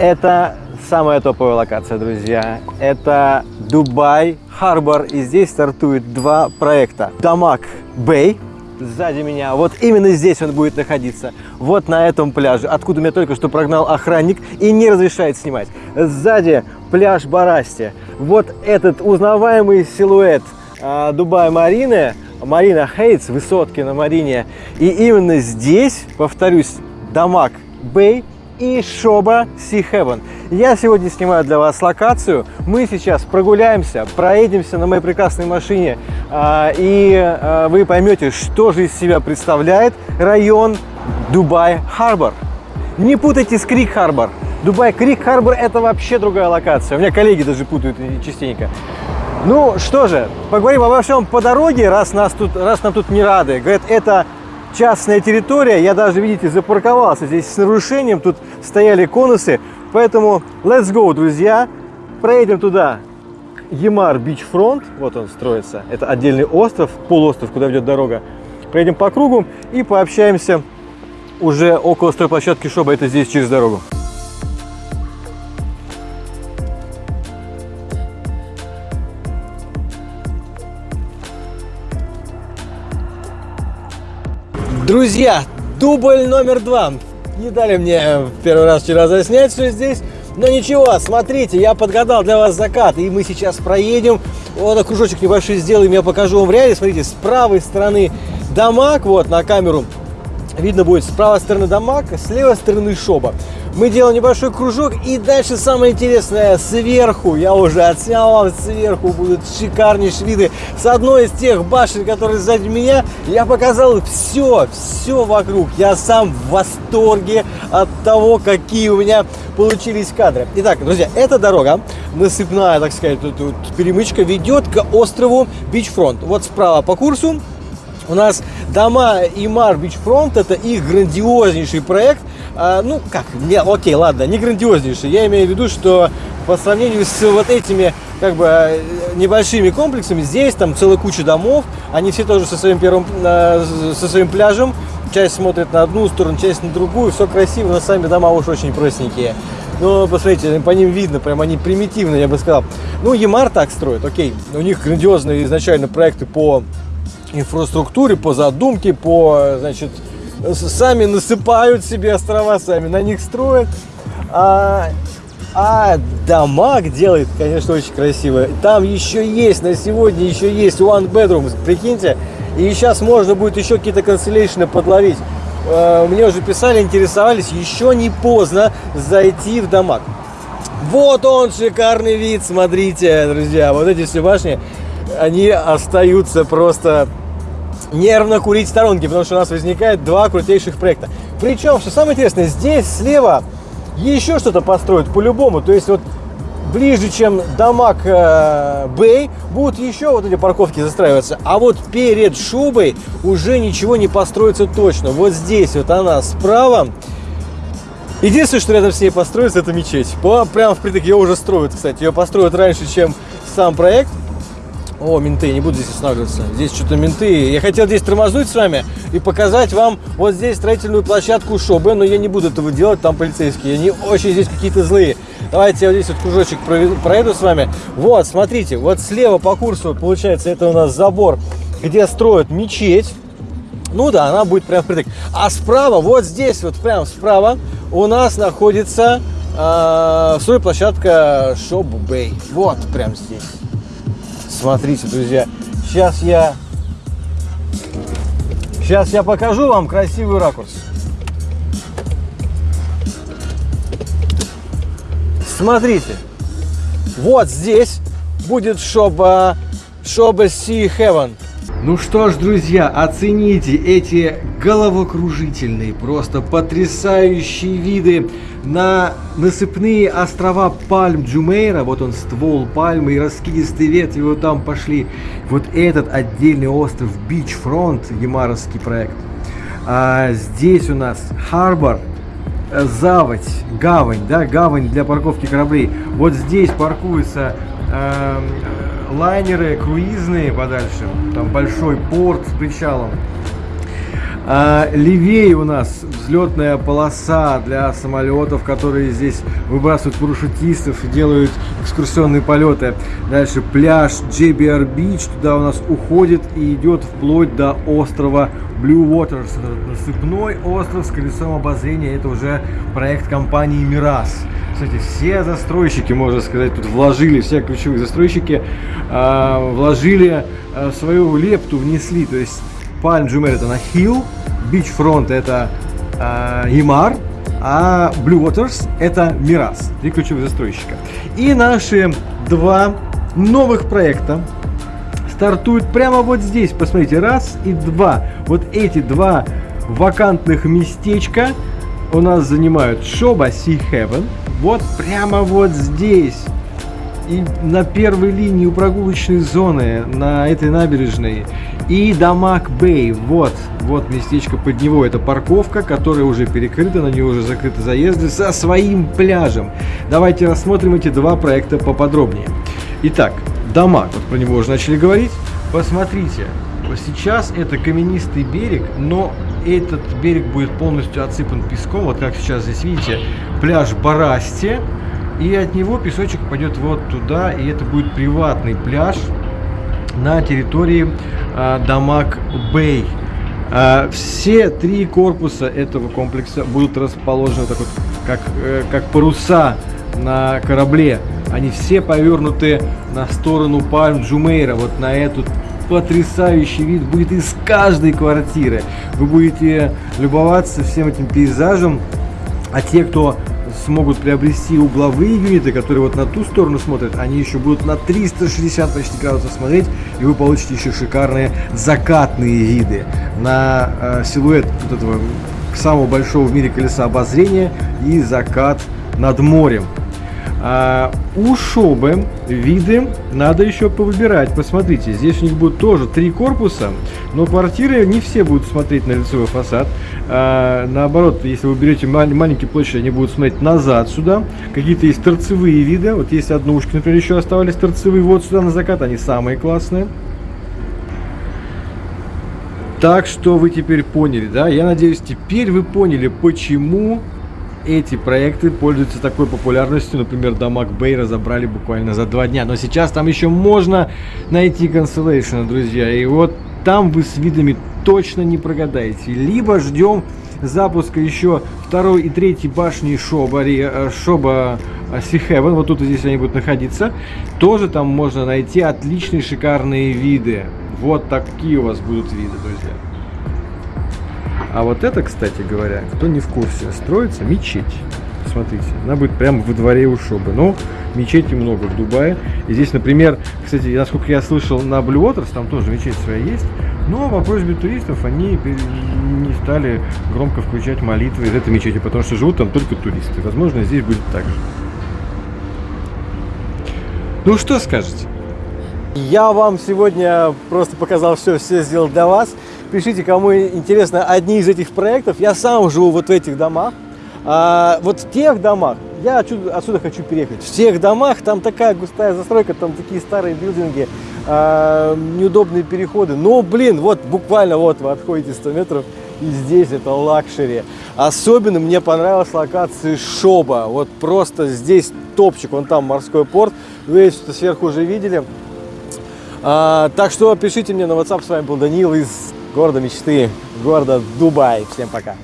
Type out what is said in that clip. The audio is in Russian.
Это самая топовая локация, друзья. Это Дубай Харбор. И здесь стартует два проекта. Дамаг Бэй, сзади меня. Вот именно здесь он будет находиться. Вот на этом пляже, откуда меня только что прогнал охранник и не разрешает снимать. Сзади пляж Барасти. Вот этот узнаваемый силуэт а, Дубай Марины, Марина Хейтс, высотки на Марине. И именно здесь, повторюсь, Дамаг Бэй и Шоба Си Heaven. Я сегодня снимаю для вас локацию. Мы сейчас прогуляемся, проедемся на моей прекрасной машине, а, и а, вы поймете, что же из себя представляет район Дубай Харбор. Не путайте с Крик Харбор. Дубай Крик Харбор это вообще другая локация. У меня коллеги даже путают частенько. Ну что же, поговорим обо всем по дороге, раз, нас тут, раз нам тут не рады. Говорят, это частная территория. Я даже, видите, запарковался здесь с нарушением. Тут стояли конусы. Поэтому let's go, друзья. Проедем туда. Ямар Бичфронт. Вот он строится. Это отдельный остров, полуостров, куда ведет дорога. Проедем по кругу и пообщаемся уже около стройплощадки Шоба. Это здесь через дорогу. Друзья, дубль номер два. Не дали мне первый раз вчера заснять все здесь. Но ничего, смотрите, я подгадал для вас закат. И мы сейчас проедем. Вот так кружочек небольшой сделаем, я покажу вам в реале. Смотрите, с правой стороны дамаг, вот на камеру видно будет с правой стороны дамаг, с левой стороны шоба мы делаем небольшой кружок, и дальше самое интересное, сверху, я уже отснял вам, сверху будут шикарнейшие виды. С одной из тех башен, которые сзади меня, я показал все, все вокруг. Я сам в восторге от того, какие у меня получились кадры. Итак, друзья, эта дорога, насыпная, так сказать, тут, тут перемычка, ведет к острову Beachfront. Вот справа по курсу у нас дома Emaar Beachfront, это их грандиознейший проект, а, ну, как, не, окей, ладно, не грандиознейший. Я имею в виду, что по сравнению с вот этими, как бы, небольшими комплексами, здесь там целая куча домов, они все тоже со своим первым, со своим пляжем, часть смотрит на одну сторону, часть на другую, все красиво, но сами дома уж очень простенькие. Но посмотрите, по ним видно, прям они примитивные, я бы сказал. Ну, Ямар так строит, окей, у них грандиозные изначально проекты по инфраструктуре, по задумке, по, значит, сами насыпают себе острова, сами на них строят. А, а дамаг делает, конечно, очень красиво. Там еще есть, на сегодня еще есть one bedroom, прикиньте. И сейчас можно будет еще какие-то констеллейшны подловить. А, мне уже писали, интересовались, еще не поздно зайти в дамаг. Вот он, шикарный вид, смотрите, друзья. Вот эти все башни, они остаются просто нервно курить в сторонке, потому что у нас возникает два крутейших проекта. Причем, что самое интересное, здесь слева еще что-то построят по-любому. То есть вот ближе, чем Дамаг э, Бэй, будут еще вот эти парковки застраиваться. А вот перед шубой уже ничего не построится точно. Вот здесь вот она справа. Единственное, что рядом с ней построится, это мечеть. Прямо впритык ее уже строят, кстати. Ее построят раньше, чем сам проект. О, менты, не буду здесь останавливаться. Здесь что-то менты. Я хотел здесь тормознуть с вами и показать вам вот здесь строительную площадку Шобе, но я не буду этого делать, там полицейские. Они очень здесь какие-то злые. Давайте я вот здесь вот кружочек проеду с вами. Вот, смотрите, вот слева по курсу, получается, это у нас забор, где строят мечеть. Ну да, она будет прям впритык. А справа, вот здесь, вот прям справа, у нас находится э, стройплощадка Шоб Бэй. Вот прям здесь. Смотрите, друзья, сейчас я, сейчас я покажу вам красивый ракурс. Смотрите, вот здесь будет шоба, шоба Sea Heaven. Ну что ж, друзья, оцените эти головокружительные, просто потрясающие виды на насыпные острова Пальм Джумейра. Вот он, ствол пальмы и раскидистые ветви вот там пошли. Вот этот отдельный остров Бичфронт, ямаровский проект. А здесь у нас Харбор, заводь, гавань, да, гавань для парковки кораблей. Вот здесь паркуются э, лайнеры круизные подальше, там большой порт с причалом. А, левее у нас взлетная полоса для самолетов, которые здесь выбрасывают парашютистов и делают экскурсионные полеты. Дальше пляж JBR Beach, туда у нас уходит и идет вплоть до острова Blue Waters. Насыпной остров с колесом обозрения. Это уже проект компании Miras. Кстати, все застройщики, можно сказать, тут вложили, все ключевые застройщики э, вложили э, свою лепту, внесли. То есть Palm Jumeirah это на Hill, Beachfront это э, Ямар, а Blue Waters это Miras, три ключевых застройщика. И наши два новых проекта стартуют прямо вот здесь. Посмотрите, раз и два. Вот эти два вакантных местечка у нас занимают Шоба Sea Heaven. Вот прямо вот здесь. И на первой линии у прогулочной зоны на этой набережной. И Дамаг Бэй. Вот, вот местечко под него. Это парковка, которая уже перекрыта, на нее уже закрыты заезды со своим пляжем. Давайте рассмотрим эти два проекта поподробнее. Итак, Дамаг, вот про него уже начали говорить. Посмотрите, сейчас это каменистый берег, но этот берег будет полностью отсыпан песком. Вот как сейчас здесь видите, пляж Барасти. И от него песочек пойдет вот туда, и это будет приватный пляж на территории э, Дамаг Бэй. Э, все три корпуса этого комплекса будут расположены так вот, как, э, как паруса на корабле. Они все повернуты на сторону Пальм Джумейра, вот на эту потрясающий вид будет из каждой квартиры. Вы будете любоваться всем этим пейзажем, а те, кто смогут приобрести угловые юниты, которые вот на ту сторону смотрят, они еще будут на 360 почти градусов смотреть, и вы получите еще шикарные закатные виды на э, силуэт вот этого самого большого в мире колеса обозрения и закат над морем. А у Шобы виды надо еще повыбирать. Посмотрите, здесь у них будет тоже три корпуса, но квартиры не все будут смотреть на лицевой фасад. А, наоборот, если вы берете мал маленькие площади, они будут смотреть назад сюда. Какие-то есть торцевые виды. Вот есть однушки, например, еще оставались торцевые. Вот сюда на закат, они самые классные. Так что вы теперь поняли, да? Я надеюсь, теперь вы поняли, почему эти проекты пользуются такой популярностью. Например, Дамаг Бэй разобрали буквально за два дня. Но сейчас там еще можно найти Constellation, друзья. И вот там вы с видами точно не прогадаете. Либо ждем запуска еще второй и третьей башни Шоба, э, Шоба Сихевен, вот тут здесь они будут находиться, тоже там можно найти отличные шикарные виды. Вот такие у вас будут виды, друзья. А вот это, кстати говоря, кто не в курсе, строится мечеть. Смотрите, она будет прямо во дворе у Шобы. Но мечети много в Дубае. И здесь, например, кстати, насколько я слышал, на Blue Waters там тоже мечеть своя есть. Но по просьбе туристов они не стали громко включать молитвы из этой мечети, потому что живут там только туристы. Возможно, здесь будет так же. Ну что скажете? Я вам сегодня просто показал все, все сделал для вас. Пишите, кому интересно одни из этих проектов. Я сам живу вот в этих домах. А, вот в тех домах, я отсюда, отсюда хочу переехать. В тех домах там такая густая застройка, там такие старые билдинги, а, неудобные переходы. Но, блин, вот буквально вот вы отходите 100 метров, и здесь это luxury. Особенно мне понравилась локация Sobha. Вот просто здесь топчик, вон там морской порт. Вы это сверху уже видели. А, так что пишите мне на WhatsApp. С вами был Данил из города мечты, города Дубай. Всем пока.